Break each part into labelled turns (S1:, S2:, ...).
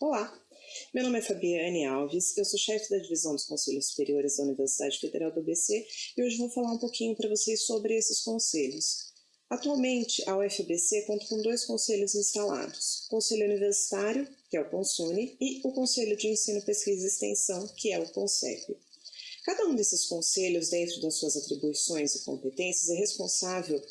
S1: Olá, meu nome é Fabiane Alves, eu sou chefe da divisão dos Conselhos Superiores da Universidade Federal do ABC e hoje vou falar um pouquinho para vocês sobre esses conselhos. Atualmente, a UFBC conta com dois conselhos instalados, o Conselho Universitário, que é o CONSUNE, e o Conselho de Ensino, Pesquisa e Extensão, que é o CONCEP. Cada um desses conselhos, dentro das suas atribuições e competências, é responsável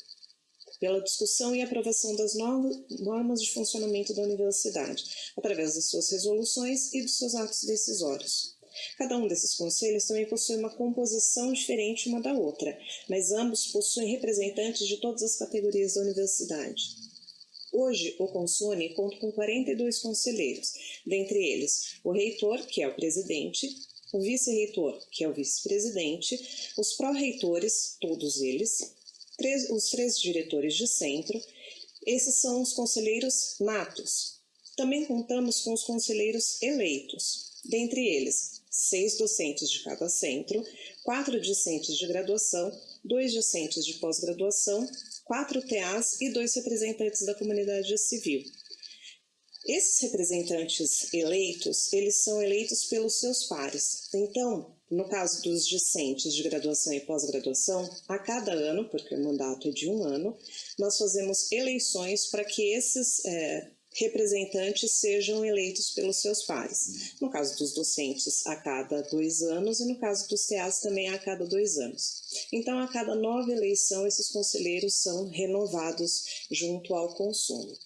S1: pela discussão e aprovação das normas de funcionamento da universidade, através das suas resoluções e dos seus atos decisórios. Cada um desses conselhos também possui uma composição diferente uma da outra, mas ambos possuem representantes de todas as categorias da universidade. Hoje, o Consune conta com 42 conselheiros, dentre eles o reitor, que é o presidente, o vice-reitor, que é o vice-presidente, os pró-reitores, todos eles, três, os três diretores de centro, esses são os conselheiros natos. Também contamos com os conselheiros eleitos, dentre eles, seis docentes de cada centro, quatro discentes de graduação, dois discentes de pós-graduação, quatro TAs e dois representantes da comunidade civil. Esses representantes eleitos, eles são eleitos pelos seus pares. Então, no caso dos discentes de graduação e pós-graduação, a cada ano, porque o mandato é de um ano, nós fazemos eleições para que esses é, representantes sejam eleitos pelos seus pares. No caso dos docentes, a cada dois anos, e no caso dos TEAs também a cada dois anos. Então, a cada nova eleição, esses conselheiros são renovados junto ao consumo.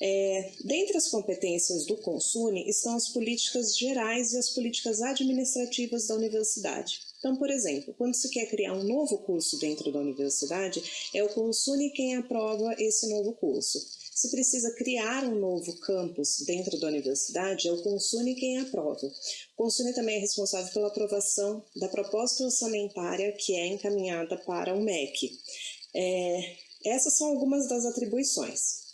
S1: É, dentre as competências do Consune estão as políticas gerais e as políticas administrativas da universidade. Então, por exemplo, quando se quer criar um novo curso dentro da universidade, é o Consune quem aprova esse novo curso. Se precisa criar um novo campus dentro da universidade, é o Consune quem aprova. O Consune também é responsável pela aprovação da proposta orçamentária que é encaminhada para o MEC. É, essas são algumas das atribuições.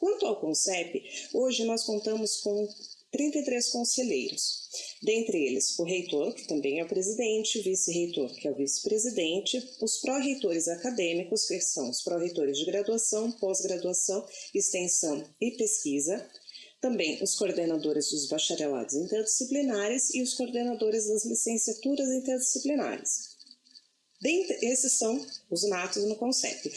S1: Quanto ao CONCEP, hoje nós contamos com 33 conselheiros, dentre eles o reitor, que também é o presidente, o vice-reitor, que é o vice-presidente, os pró-reitores acadêmicos, que são os pró-reitores de graduação, pós-graduação, extensão e pesquisa, também os coordenadores dos bacharelados interdisciplinares e os coordenadores das licenciaturas interdisciplinares. Dentre, esses são os natos no CONCEP.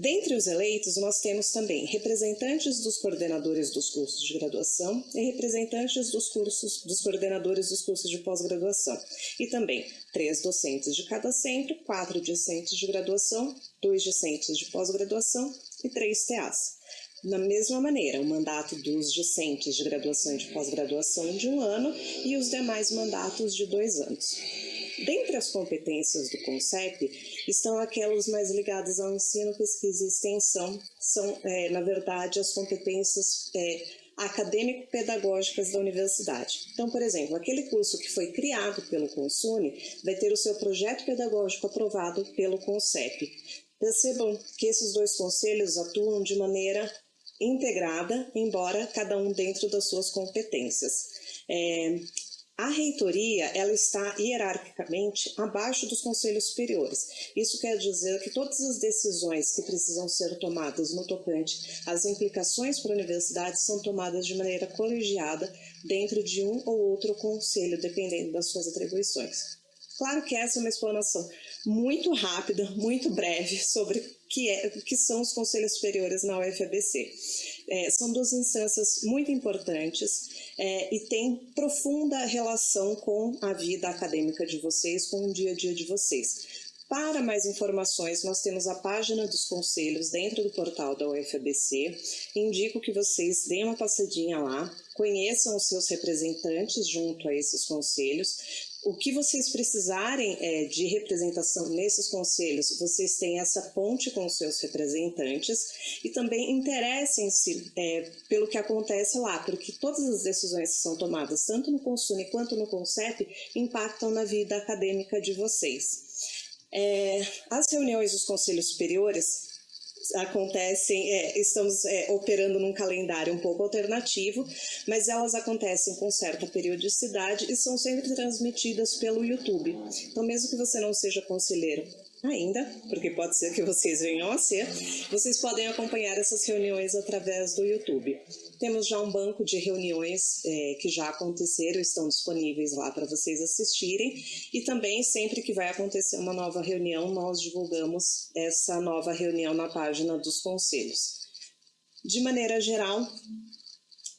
S1: Dentre os eleitos, nós temos também representantes dos coordenadores dos cursos de graduação e representantes dos cursos dos coordenadores dos cursos de pós-graduação, e também três docentes de cada centro, quatro discentes de graduação, dois discentes de pós-graduação e três TAs. Da mesma maneira, o mandato dos discentes de graduação e de pós-graduação de um ano e os demais mandatos de dois anos. Dentre as competências do CONCEP estão aquelas mais ligadas ao ensino, pesquisa e extensão, são, é, na verdade, as competências é, acadêmico-pedagógicas da universidade. Então, por exemplo, aquele curso que foi criado pelo Consune vai ter o seu projeto pedagógico aprovado pelo CONCEP. Percebam que esses dois conselhos atuam de maneira integrada, embora cada um dentro das suas competências. É, a reitoria ela está hierarquicamente abaixo dos conselhos superiores. Isso quer dizer que todas as decisões que precisam ser tomadas no tocante às implicações para a universidade são tomadas de maneira colegiada dentro de um ou outro conselho, dependendo das suas atribuições. Claro que essa é uma explanação muito rápida, muito breve sobre que, é, que são os conselhos superiores na UFABC. É, são duas instâncias muito importantes é, e tem profunda relação com a vida acadêmica de vocês, com o dia a dia de vocês. Para mais informações, nós temos a página dos conselhos dentro do portal da UFABC. Indico que vocês deem uma passadinha lá, conheçam os seus representantes junto a esses conselhos, o que vocês precisarem é, de representação nesses conselhos, vocês têm essa ponte com os seus representantes e também interessem-se é, pelo que acontece lá, porque todas as decisões que são tomadas, tanto no Consune quanto no CONCEP, impactam na vida acadêmica de vocês. É, as reuniões dos conselhos superiores acontecem, é, estamos é, operando num calendário um pouco alternativo, mas elas acontecem com certa periodicidade e são sempre transmitidas pelo YouTube. Então, mesmo que você não seja conselheiro ainda, porque pode ser que vocês venham a ser, vocês podem acompanhar essas reuniões através do YouTube. Temos já um banco de reuniões é, que já aconteceram, estão disponíveis lá para vocês assistirem, e também sempre que vai acontecer uma nova reunião, nós divulgamos essa nova reunião na página dos conselhos. De maneira geral,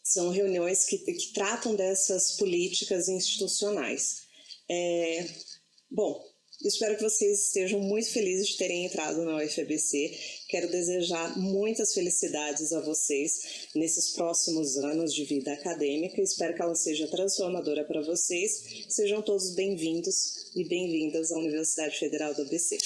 S1: são reuniões que, que tratam dessas políticas institucionais. É, bom, Espero que vocês estejam muito felizes de terem entrado na UFABC. Quero desejar muitas felicidades a vocês nesses próximos anos de vida acadêmica. Espero que ela seja transformadora para vocês. Sejam todos bem-vindos e bem-vindas à Universidade Federal do ABC.